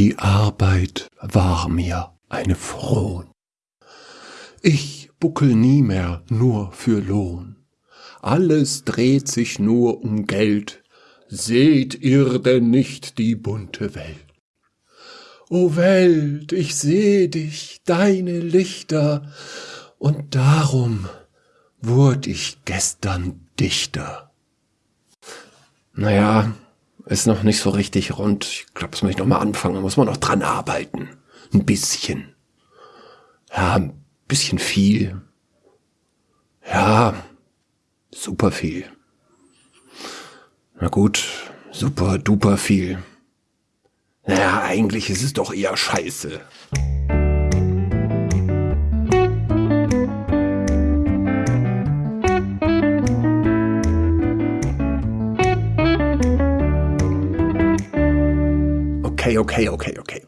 Die Arbeit war mir eine Frohn. Ich buckel nie mehr nur für Lohn. Alles dreht sich nur um Geld. Seht ihr denn nicht die bunte Welt? O Welt, ich seh dich, deine Lichter, und darum wurd ich gestern Dichter. Naja, ist noch nicht so richtig rund. Ich glaube, das muss ich noch mal anfangen. Da muss man noch dran arbeiten. Ein bisschen. Ja, ein bisschen viel. Ja, super viel. Na gut, super duper viel. Naja, eigentlich ist es doch eher scheiße. Okay, okay, okay.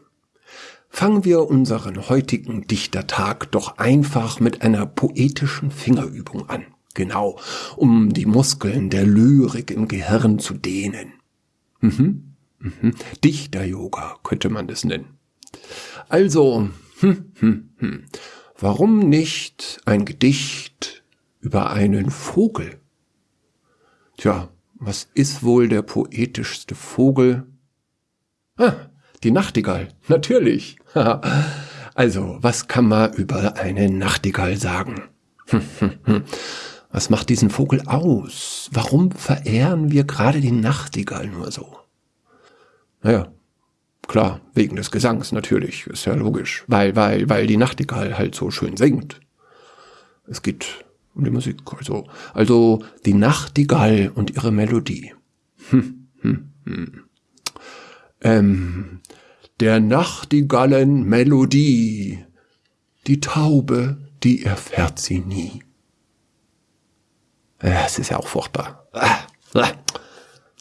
Fangen wir unseren heutigen Dichtertag doch einfach mit einer poetischen Fingerübung an. Genau, um die Muskeln der Lyrik im Gehirn zu dehnen. Mhm, mhm. Dichter-Yoga könnte man das nennen. Also, hm, hm, hm. warum nicht ein Gedicht über einen Vogel? Tja, was ist wohl der poetischste Vogel? Ah, die Nachtigall, natürlich. also, was kann man über eine Nachtigall sagen? was macht diesen Vogel aus? Warum verehren wir gerade die Nachtigall nur so? Naja, klar, wegen des Gesangs natürlich, ist ja logisch. Weil, weil, weil die Nachtigall halt so schön singt. Es geht um die Musik, also, also die Nachtigall und ihre Melodie. Hm, hm, hm. Ähm, der Nachtigallen Melodie, die Taube, die erfährt sie nie. Es ist ja auch furchtbar.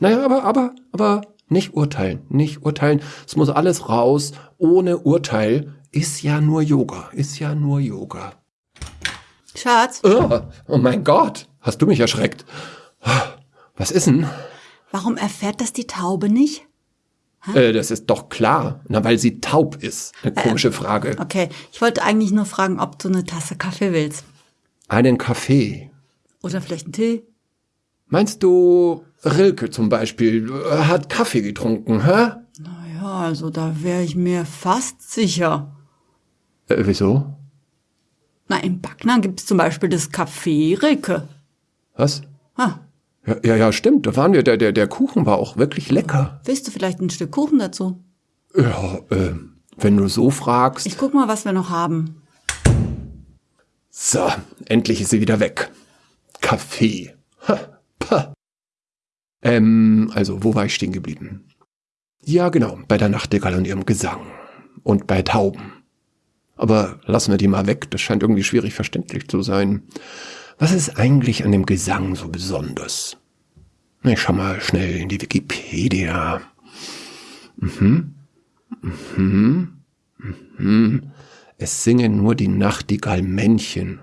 Naja, aber, aber, aber nicht urteilen, nicht urteilen. Es muss alles raus. Ohne Urteil ist ja nur Yoga, ist ja nur Yoga. Schatz? Oh, oh mein Gott, hast du mich erschreckt. Was ist denn? Warum erfährt das die Taube nicht? Äh, das ist doch klar. Na, weil sie taub ist. Eine komische äh, Frage. Okay, ich wollte eigentlich nur fragen, ob du eine Tasse Kaffee willst. Einen Kaffee. Oder vielleicht einen Tee. Meinst du, Rilke zum Beispiel äh, hat Kaffee getrunken, hä? Naja, also da wäre ich mir fast sicher. Äh, wieso? Na, in Backnern gibt's zum Beispiel das Café Rilke. Was? Ah, ja, ja, ja, stimmt. Da waren wir. Der, der, der Kuchen war auch wirklich lecker. Willst du vielleicht ein Stück Kuchen dazu? Ja, äh, wenn du so fragst. Ich guck mal, was wir noch haben. So, endlich ist sie wieder weg. Kaffee. Ha, pa. Ähm, also, wo war ich stehen geblieben? Ja, genau, bei der Nachtigall und ihrem Gesang. Und bei Tauben. Aber lassen wir die mal weg, das scheint irgendwie schwierig verständlich zu sein. Was ist eigentlich an dem Gesang so besonders? Ich schau mal schnell in die Wikipedia. Mhm. Mhm. Mhm. Es singen nur die Nachtigallmännchen.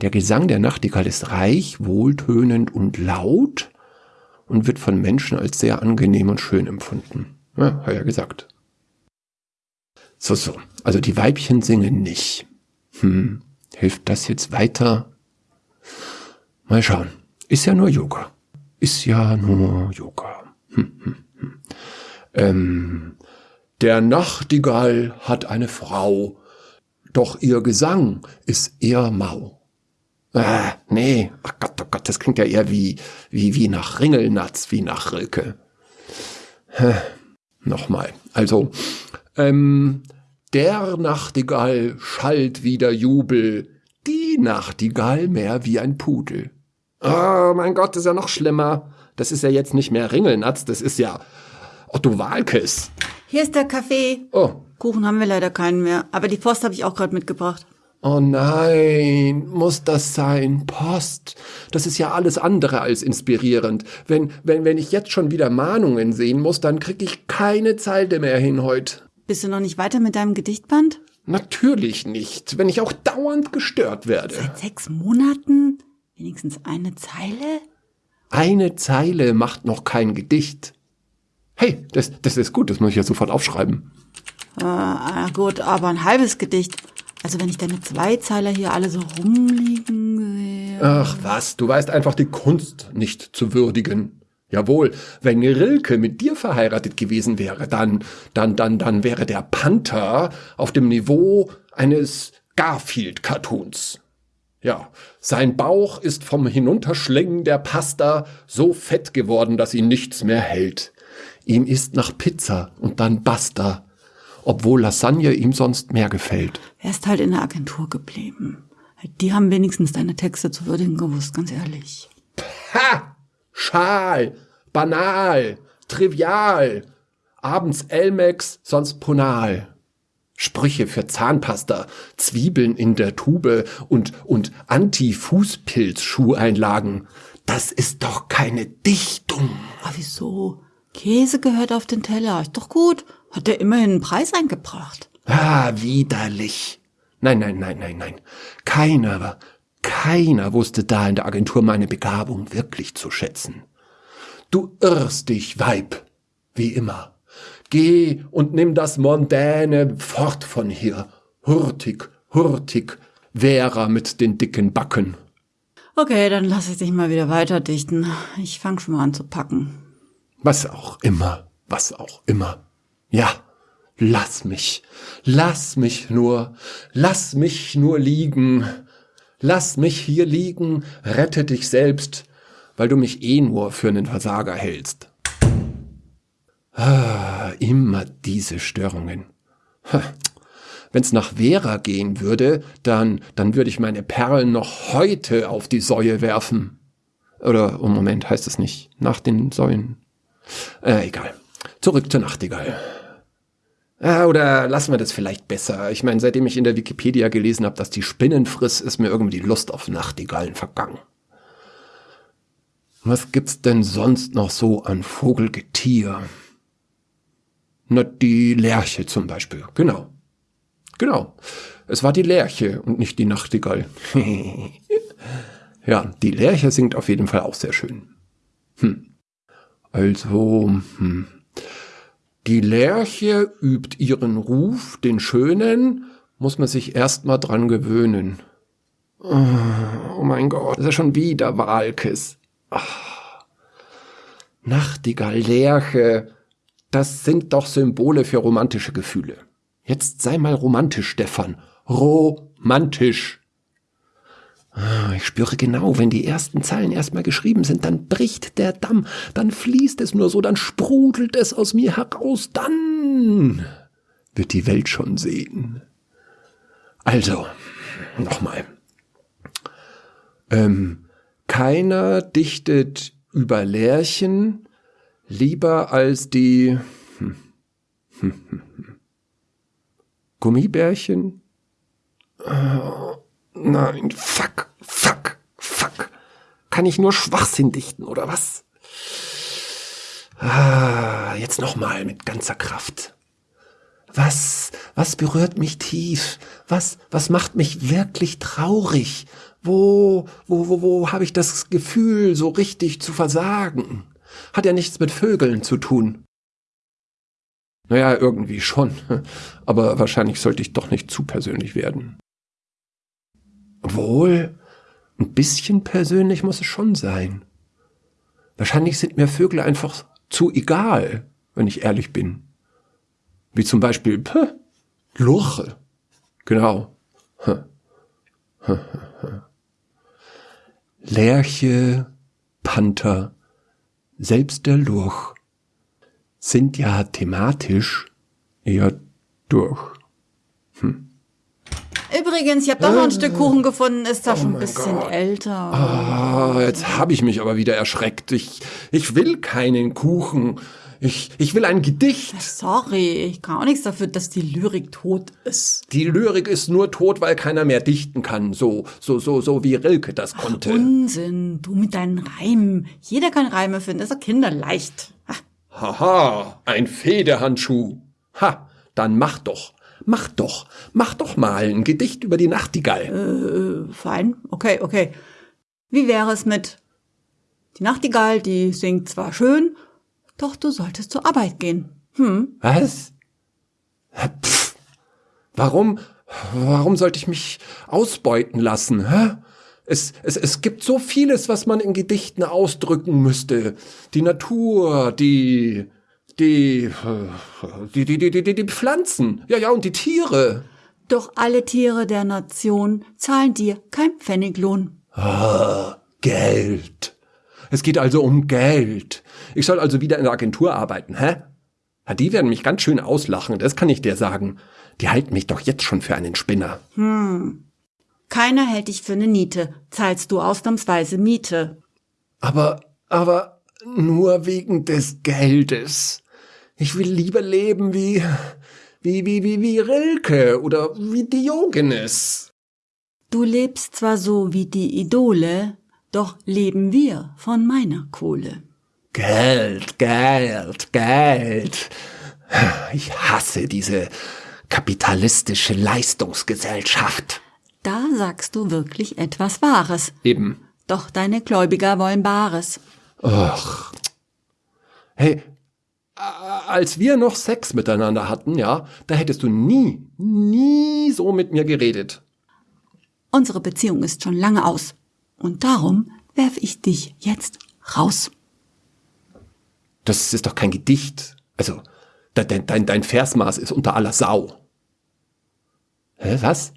Der Gesang der Nachtigall ist reich, wohltönend und laut und wird von Menschen als sehr angenehm und schön empfunden. Ja, hab ja gesagt. So, so. Also die Weibchen singen nicht. Hm. Hilft das jetzt weiter? Mal schauen. Ist ja nur Yoga. Ist ja nur Yoga. Hm, hm, hm. Ähm, der Nachtigall hat eine Frau, doch ihr Gesang ist eher mau. Ah, nee, ach Gott, oh Gott, das klingt ja eher wie, wie, wie nach Ringelnatz, wie nach Rilke. Nochmal. Also, ähm, der Nachtigall schallt wieder Jubel, die Nachtigall mehr wie ein Pudel. Oh mein Gott, das ist ja noch schlimmer. Das ist ja jetzt nicht mehr Ringelnatz, das ist ja Otto Walkes. Hier ist der Kaffee. Oh. Kuchen haben wir leider keinen mehr, aber die Post habe ich auch gerade mitgebracht. Oh nein, muss das sein? Post. Das ist ja alles andere als inspirierend. Wenn, wenn, wenn ich jetzt schon wieder Mahnungen sehen muss, dann krieg ich keine Zeile mehr hin heute. Bist du noch nicht weiter mit deinem Gedichtband? Natürlich nicht, wenn ich auch dauernd gestört werde. Seit sechs Monaten? Wenigstens eine Zeile? Eine Zeile macht noch kein Gedicht. Hey, das, das ist gut, das muss ich ja sofort aufschreiben. Äh, gut, aber ein halbes Gedicht. Also wenn ich deine Zweizeiler hier alle so rumliegen sehe. Ach was, du weißt einfach die Kunst nicht zu würdigen. Jawohl, wenn Rilke mit dir verheiratet gewesen wäre, dann, dann, dann, dann wäre der Panther auf dem Niveau eines Garfield-Cartoons. Ja, sein Bauch ist vom Hinunterschlingen der Pasta so fett geworden, dass ihn nichts mehr hält. Ihm ist nach Pizza und dann Basta, obwohl Lasagne ihm sonst mehr gefällt. Er ist halt in der Agentur geblieben. Die haben wenigstens deine Texte zu würdigen gewusst, ganz ehrlich. Ha! Schal, banal, trivial, abends Elmex, sonst Ponal. Sprüche für Zahnpasta, Zwiebeln in der Tube und, und Anti-Fußpilz-Schuheinlagen. Das ist doch keine Dichtung. Aber wieso? Käse gehört auf den Teller. Ist doch gut. Hat er immerhin einen Preis eingebracht. Ah, widerlich. Nein, nein, nein, nein, nein. Keiner, keiner wusste da in der Agentur meine Begabung wirklich zu schätzen. Du irrst dich, Weib, wie immer. Geh und nimm das Mondäne fort von hier. Hurtig, hurtig, Vera mit den dicken Backen. Okay, dann lass ich dich mal wieder weiterdichten. Ich fang schon mal an zu packen. Was auch immer, was auch immer. Ja, lass mich, lass mich nur, lass mich nur liegen. Lass mich hier liegen, rette dich selbst, weil du mich eh nur für einen Versager hältst. Ah, immer diese Störungen. Wenn's nach Vera gehen würde, dann, dann würde ich meine Perlen noch heute auf die Säue werfen. Oder, oh Moment, heißt es nicht. Nach den Säulen. Äh, egal. Zurück zur Nachtigall. Ah, oder lassen wir das vielleicht besser. Ich meine, seitdem ich in der Wikipedia gelesen habe, dass die Spinnen friss, ist mir irgendwie die Lust auf Nachtigallen vergangen. Was gibt's denn sonst noch so an Vogelgetier? Na, die Lerche zum Beispiel. Genau. Genau. Es war die Lerche und nicht die Nachtigall. ja, die Lerche singt auf jeden Fall auch sehr schön. Hm. Also, hm. Die Lerche übt ihren Ruf, den schönen, muss man sich erstmal dran gewöhnen. Oh mein Gott, das ist schon wieder Walkes. Oh. Nachtigall, Lerche, das sind doch Symbole für romantische Gefühle. Jetzt sei mal romantisch, Stefan. Romantisch. Ah, ich spüre genau, wenn die ersten Zeilen erstmal geschrieben sind, dann bricht der Damm, dann fließt es nur so, dann sprudelt es aus mir heraus, dann wird die Welt schon sehen. Also, nochmal. Ähm, keiner dichtet über Lärchen, lieber als die hm, hm, hm, Gummibärchen? Oh, nein, fuck, fuck, fuck. Kann ich nur Schwachsinn dichten, oder was? Ah, jetzt nochmal mit ganzer Kraft. Was, was berührt mich tief? Was, was macht mich wirklich traurig? Wo, wo, wo, wo habe ich das Gefühl, so richtig zu versagen? Hat ja nichts mit Vögeln zu tun. Naja, irgendwie schon. Aber wahrscheinlich sollte ich doch nicht zu persönlich werden. Obwohl, ein bisschen persönlich muss es schon sein. Wahrscheinlich sind mir Vögel einfach zu egal, wenn ich ehrlich bin. Wie zum Beispiel, ph, Lurche. Genau. Lerche, Panther, selbst der Lurch sind ja thematisch eher durch. Hm. Übrigens, ich habe doch noch ein Stück Kuchen gefunden, ist da oh schon ein bisschen Gott. älter. Ah, jetzt habe ich mich aber wieder erschreckt. Ich, ich will keinen Kuchen. Ich, ich will ein Gedicht. Sorry, ich kann auch nichts dafür, dass die Lyrik tot ist. Die Lyrik ist nur tot, weil keiner mehr dichten kann. So, so, so, so wie Rilke das konnte. Ach, Unsinn, du mit deinen Reimen. Jeder kann Reime finden, das ist kinderleicht. Haha, ein Federhandschuh. Ha, dann mach doch. Mach doch, mach doch mal ein Gedicht über die Nachtigall. Äh, fein, okay, okay. Wie wäre es mit Die Nachtigall, die singt zwar schön, Doch du solltest zur Arbeit gehen. Hm? Was? Pff. Warum, warum sollte ich mich ausbeuten lassen? Hä? Es, es, es gibt so vieles, was man in Gedichten ausdrücken müsste. Die Natur, die, die, die, die, die, die, die Pflanzen. Ja, ja, und die Tiere. Doch alle Tiere der Nation zahlen dir kein Pfenniglohn. Ah, Geld. Es geht also um Geld. Ich soll also wieder in der Agentur arbeiten, hä? Ja, die werden mich ganz schön auslachen, das kann ich dir sagen. Die halten mich doch jetzt schon für einen Spinner. Hm. Keiner hält dich für eine Niete, zahlst du ausnahmsweise Miete. Aber, aber nur wegen des Geldes. Ich will lieber leben wie, wie, wie, wie, wie Rilke oder wie Diogenes. Du lebst zwar so wie die Idole, doch leben wir von meiner Kohle. Geld, Geld, Geld. Ich hasse diese kapitalistische Leistungsgesellschaft. Da sagst du wirklich etwas Wahres. Eben. Doch deine Gläubiger wollen Bares. Ach. Hey, als wir noch Sex miteinander hatten, ja, da hättest du nie, nie so mit mir geredet. Unsere Beziehung ist schon lange aus. Und darum werfe ich dich jetzt raus. Das ist doch kein Gedicht. Also, dein, dein, dein Versmaß ist unter aller Sau. Hä, was?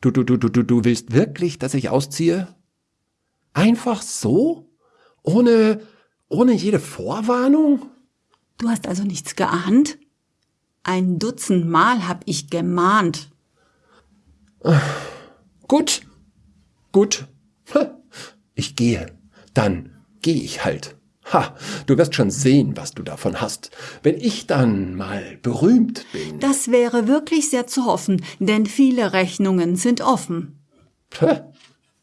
Du, du, du, du, du, du willst wirklich, dass ich ausziehe? Einfach so? Ohne, ohne jede Vorwarnung? Du hast also nichts geahnt? Ein Dutzend Mal hab ich gemahnt. Gut, gut. Ich gehe. Dann gehe ich halt. Ha, du wirst schon sehen, was du davon hast. Wenn ich dann mal berühmt bin. Das wäre wirklich sehr zu hoffen, denn viele Rechnungen sind offen. Hä?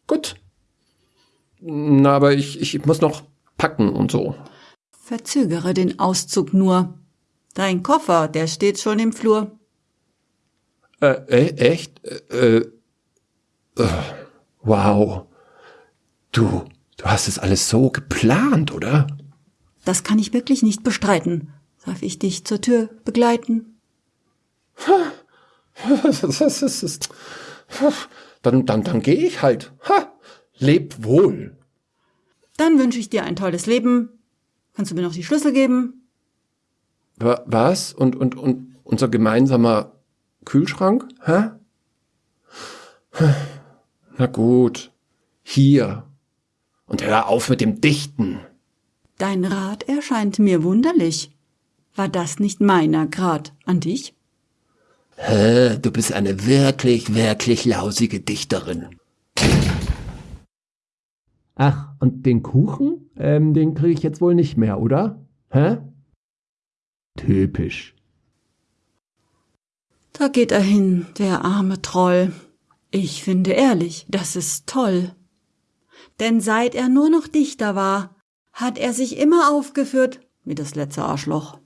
Gut. Na, aber ich, ich muss noch packen und so. Verzögere den Auszug nur. Dein Koffer, der steht schon im Flur. Äh, äh echt? Äh, äh, wow. Du, du hast es alles so geplant, oder? Das kann ich wirklich nicht bestreiten. Darf ich dich zur Tür begleiten? dann, dann, dann gehe ich halt. Ha, leb wohl. Dann wünsche ich dir ein tolles Leben. Kannst du mir noch die Schlüssel geben? Was? Und, und, und unser gemeinsamer Kühlschrank? Hä? Na gut. Hier. Und hör auf mit dem Dichten. Dein Rat erscheint mir wunderlich. War das nicht meiner Grad an dich? Hä, du bist eine wirklich, wirklich lausige Dichterin. Ach, und den Kuchen? Ähm, den kriege ich jetzt wohl nicht mehr, oder? Hä? Typisch. Da geht er hin, der arme Troll. Ich finde ehrlich, das ist toll. Denn seit er nur noch Dichter war, hat er sich immer aufgeführt wie das letzte Arschloch.